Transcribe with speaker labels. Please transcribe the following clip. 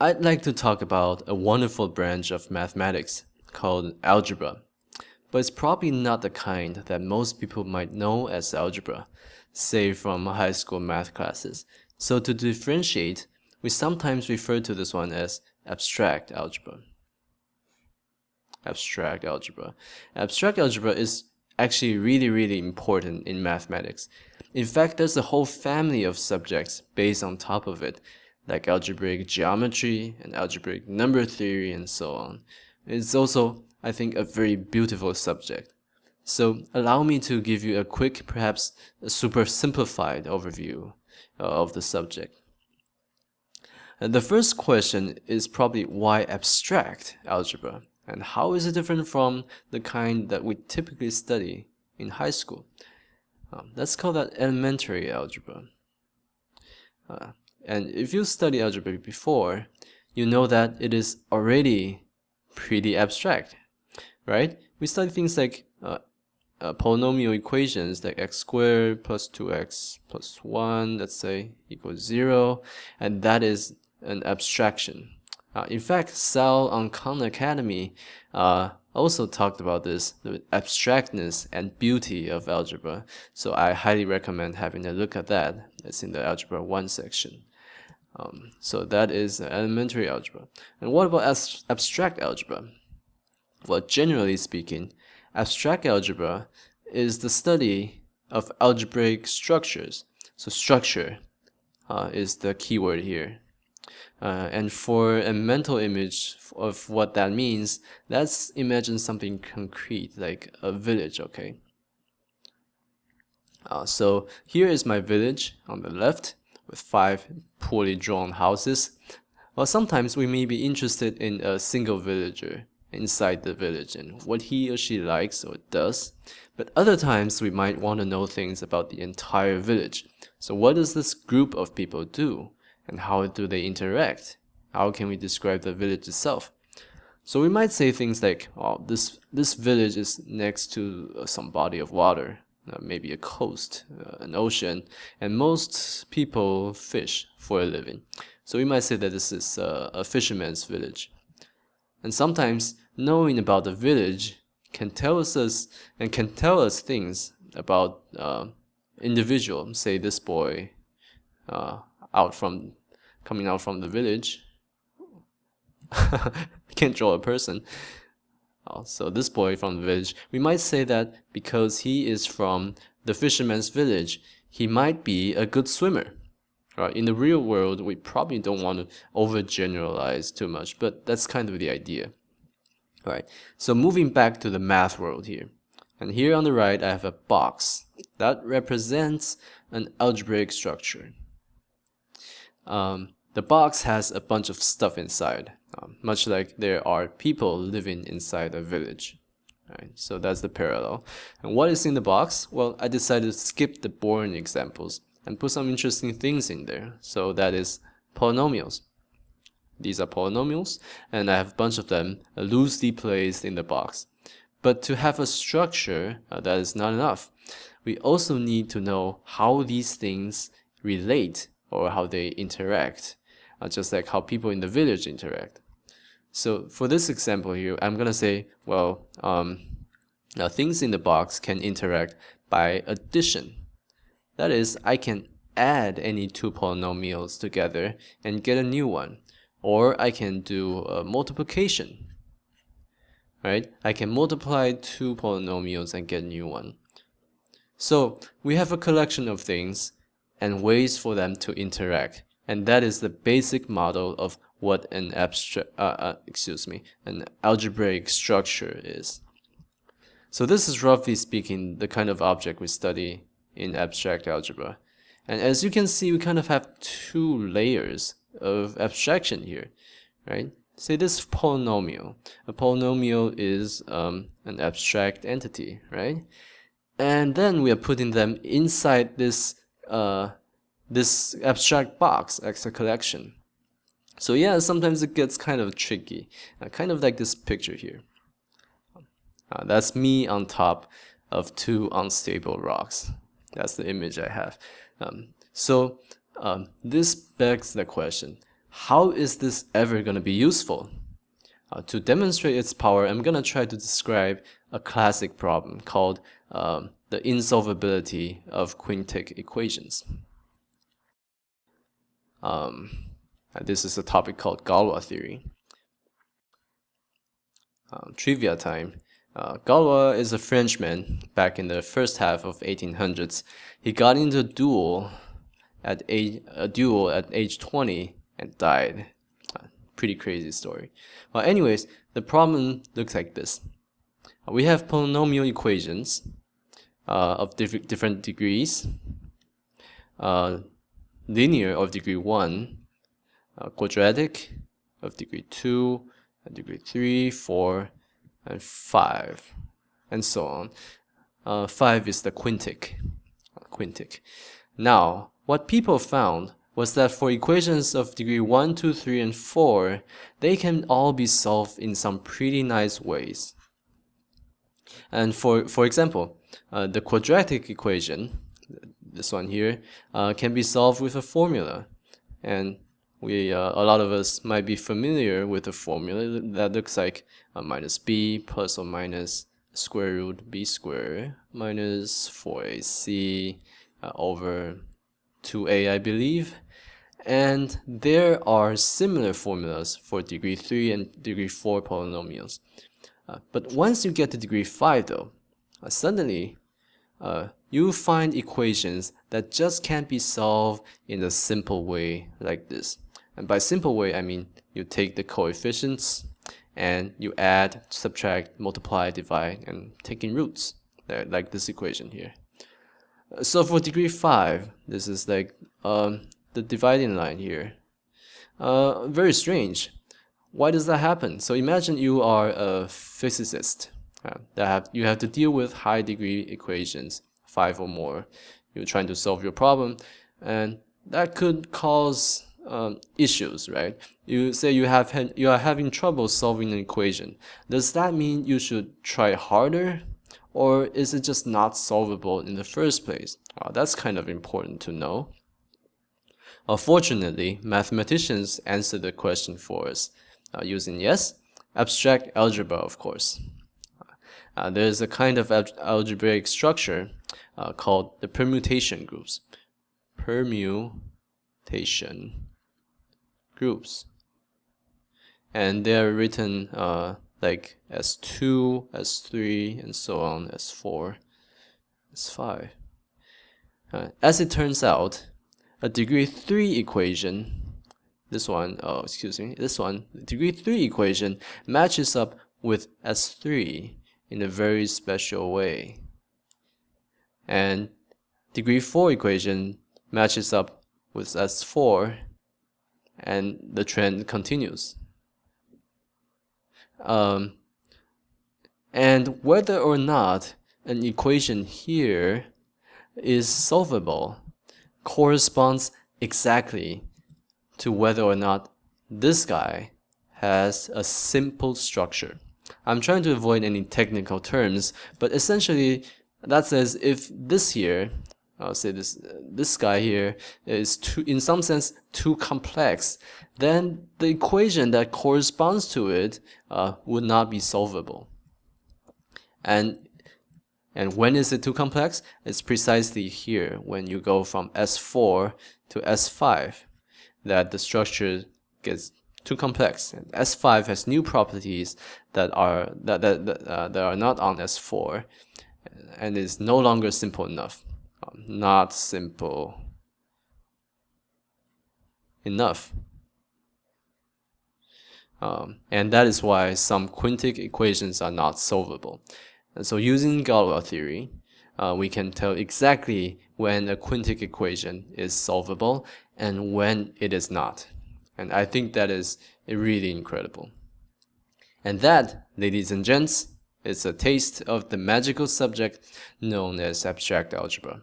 Speaker 1: I'd like to talk about a wonderful branch of mathematics called algebra, but it's probably not the kind that most people might know as algebra, say from high school math classes. So to differentiate, we sometimes refer to this one as abstract algebra. Abstract algebra. Abstract algebra is actually really, really important in mathematics. In fact, there's a whole family of subjects based on top of it like algebraic geometry and algebraic number theory and so on. It's also, I think, a very beautiful subject. So allow me to give you a quick, perhaps a super simplified overview uh, of the subject. And the first question is probably why abstract algebra and how is it different from the kind that we typically study in high school? Um, let's call that elementary algebra. Uh, and if you study algebra before, you know that it is already pretty abstract, right? We study things like uh, uh, polynomial equations like x squared plus 2x plus 1, let's say, equals 0, and that is an abstraction. Uh, in fact, Sal on Khan Academy uh, also talked about this, the abstractness and beauty of algebra. So I highly recommend having a look at that. It's in the Algebra 1 section. Um, so that is elementary algebra. And what about abstract algebra? Well, generally speaking, abstract algebra is the study of algebraic structures. So structure uh, is the keyword here. Uh, and for a mental image of what that means, let's imagine something concrete, like a village, okay? Uh, so here is my village on the left, with five poorly drawn houses. or sometimes we may be interested in a single villager inside the village and what he or she likes or does. But other times we might want to know things about the entire village. So what does this group of people do? And how do they interact? How can we describe the village itself? So we might say things like, oh, this, this village is next to some body of water maybe a coast, uh, an ocean, and most people fish for a living. So we might say that this is uh, a fisherman's village. And sometimes knowing about the village can tell us, us and can tell us things about uh, individual. Say this boy uh, out from coming out from the village. Can't draw a person. Uh, so this boy from the village, we might say that because he is from the fisherman's village, he might be a good swimmer. Right? In the real world, we probably don't want to overgeneralize too much, but that's kind of the idea. Right. So moving back to the math world here. And here on the right, I have a box that represents an algebraic structure. Um, the box has a bunch of stuff inside um, much like there are people living inside a village. Right, so that's the parallel. And what is in the box? Well, I decided to skip the boring examples and put some interesting things in there. So that is polynomials. These are polynomials, and I have a bunch of them loosely placed in the box. But to have a structure, uh, that is not enough. We also need to know how these things relate or how they interact uh, just like how people in the village interact. So for this example here, I'm going to say, well, um, now things in the box can interact by addition. That is, I can add any two polynomials together and get a new one. Or I can do multiplication. Right? I can multiply two polynomials and get a new one. So we have a collection of things and ways for them to interact and that is the basic model of what an abstract, uh, uh, excuse me, an algebraic structure is. So this is roughly speaking the kind of object we study in abstract algebra. And as you can see, we kind of have two layers of abstraction here, right? Say this polynomial. A polynomial is um, an abstract entity, right? And then we are putting them inside this uh, this abstract box as a collection. So yeah, sometimes it gets kind of tricky, uh, kind of like this picture here. Uh, that's me on top of two unstable rocks. That's the image I have. Um, so um, this begs the question, how is this ever going to be useful? Uh, to demonstrate its power, I'm going to try to describe a classic problem called um, the insolvability of quintic equations. Um, this is a topic called Galois theory. Um, trivia time. Uh, Galois is a Frenchman back in the first half of 1800s. He got into a duel at age, a duel at age 20 and died. Uh, pretty crazy story. Well, anyways, the problem looks like this. We have polynomial equations uh, of diff different degrees, uh, linear of degree 1, uh, quadratic of degree 2, degree 3, 4, and 5, and so on. Uh, 5 is the quintic. quintic. Now, what people found was that for equations of degree 1, 2, 3, and 4, they can all be solved in some pretty nice ways. And for, for example, uh, the quadratic equation, this one here, uh, can be solved with a formula. And we, uh, a lot of us might be familiar with a formula that looks like minus b plus or minus square root b squared minus 4ac uh, over 2a, I believe. And there are similar formulas for degree 3 and degree 4 polynomials. Uh, but once you get to degree 5 though, uh, suddenly uh, you find equations that just can't be solved in a simple way like this. And by simple way, I mean you take the coefficients and you add, subtract, multiply, divide, and taking roots, like this equation here. Uh, so for degree 5, this is like um, the dividing line here. Uh, very strange. Why does that happen? So imagine you are a physicist. Uh, that have, you have to deal with high degree equations, 5 or more. You're trying to solve your problem, and that could cause um, issues, right? You say you have you are having trouble solving an equation. Does that mean you should try harder, or is it just not solvable in the first place? Uh, that's kind of important to know. Unfortunately, mathematicians answer the question for us uh, using yes, abstract algebra, of course. Uh, there's a kind of algebraic structure uh, called the permutation groups. Permutation groups. And they're written uh, like S2, S3, and so on, S4, S5. Uh, as it turns out, a degree 3 equation, this one, oh, excuse me, this one, degree 3 equation matches up with S3 in a very special way. And degree 4 equation matches up with S4 and the trend continues. Um, and whether or not an equation here is solvable corresponds exactly to whether or not this guy has a simple structure. I'm trying to avoid any technical terms, but essentially that says if this here I'll say this this guy here is too in some sense too complex then the equation that corresponds to it uh, would not be solvable. And and when is it too complex? It's precisely here when you go from s4 to s5 that the structure gets too complex s5 has new properties that are that that, that, uh, that are not on s4 and is no longer simple enough not simple enough. Um, and that is why some quintic equations are not solvable. And so using Galois theory, uh, we can tell exactly when a quintic equation is solvable and when it is not. And I think that is really incredible. And that, ladies and gents, is a taste of the magical subject known as abstract algebra.